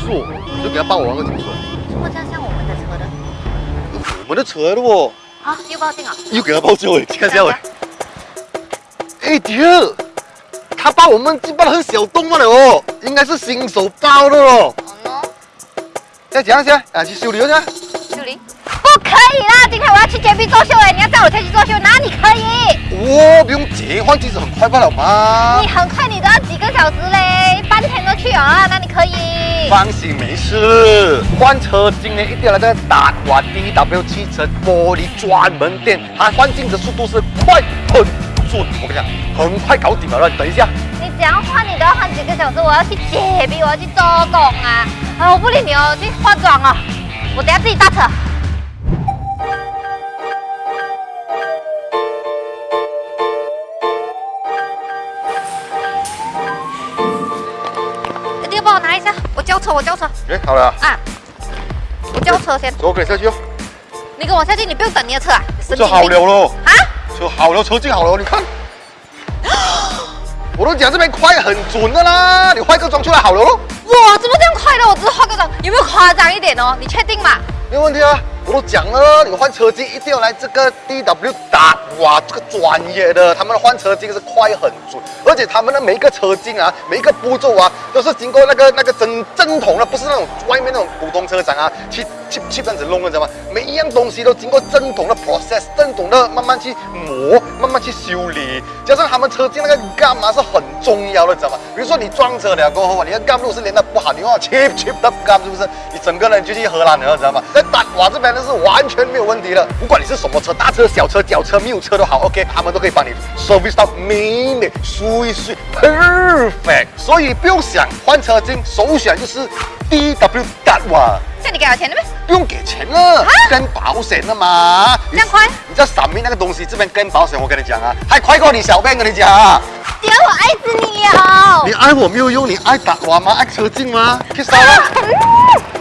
速，你就给他报我那个么这样像我们的车的？我们的车的哦？啊，又报警啊！又给他报警哎，看下喂。哎爹，他把我们击爆的很小洞了哦，应该是新手报的哦。哦再讲一下，啊，去修理一下。修理？不可以啦！今天我要去洁癖做秀哎，你要带我下去作秀，哪里可以？哦，不用急，换机子很快罢了嘛你。很快，你都要几个小时嘞，去啊，那你可以？放心，没事。换车今年一定要来这个达华 DW 汽车玻璃专门店，它换镜的速度是快很准。我跟你讲，很快搞定了。等一下，你怎样换，你都要换几个小时。我要去洁癖，我要去做工啊！啊，我不理你哦，去化妆哦。我等下自己搭车。车，我叫车哎，好了，啊！我叫车先，走，我跟你下去哦。你跟我下去，你不用等你的车啊！神车好了喽，啊！车好了，车进好了，你看。我都讲这边快很准的啦，你换个装出来好了咯，哇，怎么这样快的？我只是化个妆，有没有夸张一点哦？你确定吗？没有问题啊。我都讲了，你们换车机一定要来这个 DW 打，哇，这个专业的，他们的换车机是快很准，而且他们的每一个车镜啊，每一个步骤啊，都是经过那个那个针针筒的，不是那种外面那种普通车展啊，去去去这样子弄的，知道吗？每一样东西都经过针筒的破针筒的慢慢去磨，慢慢去修理，加上他们车镜那个 gum 啊是很重要的，知道吗？比如说你撞车了过后啊，你的 gum 如果是连的不好，你用 cheap cheap 的干是不是？你整个人就去荷兰了，知道吗？在大瓦这边呢是完全没有问题的，不管你是什么车，大车、小车、轿车、没有车都好，OK，他们都可以帮你 service 到美美、水水 perfect，所以不用想换车镜，首选就是 DW 大瓦。像你给我钱了没？不用给钱了，跟保险的嘛。这样快你知道闪面那个东西，这边跟保险，我跟你讲啊，还快过你小便，跟你讲啊。姐，我爱死你哦！你爱我没有用，你爱打我吗？爱车镜吗？去烧了。嗯